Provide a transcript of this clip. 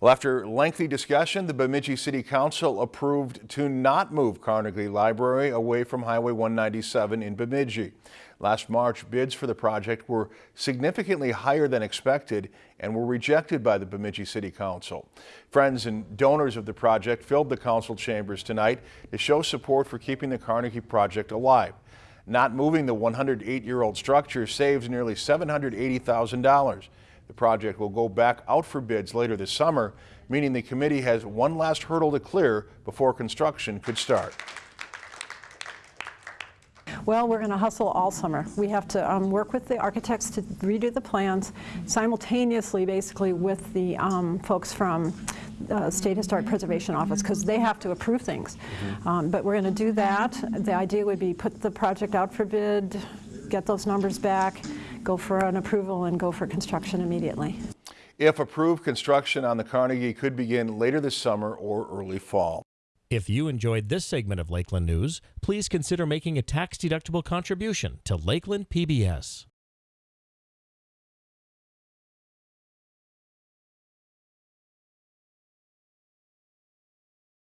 Well, after lengthy discussion, the Bemidji City Council approved to not move Carnegie Library away from Highway 197 in Bemidji. Last March, bids for the project were significantly higher than expected and were rejected by the Bemidji City Council. Friends and donors of the project filled the council chambers tonight to show support for keeping the Carnegie project alive. Not moving the 108-year-old structure saves nearly $780,000. Project will go back out for bids later this summer, meaning the committee has one last hurdle to clear before construction could start. Well, we're going to hustle all summer. We have to um, work with the architects to redo the plans simultaneously, basically, with the um, folks from the State Historic Preservation Office because they have to approve things. Um, but we're going to do that. The idea would be put the project out for bid, get those numbers back, go for an approval, and go for construction immediately. If approved, construction on the Carnegie could begin later this summer or early fall. If you enjoyed this segment of Lakeland News, please consider making a tax-deductible contribution to Lakeland PBS.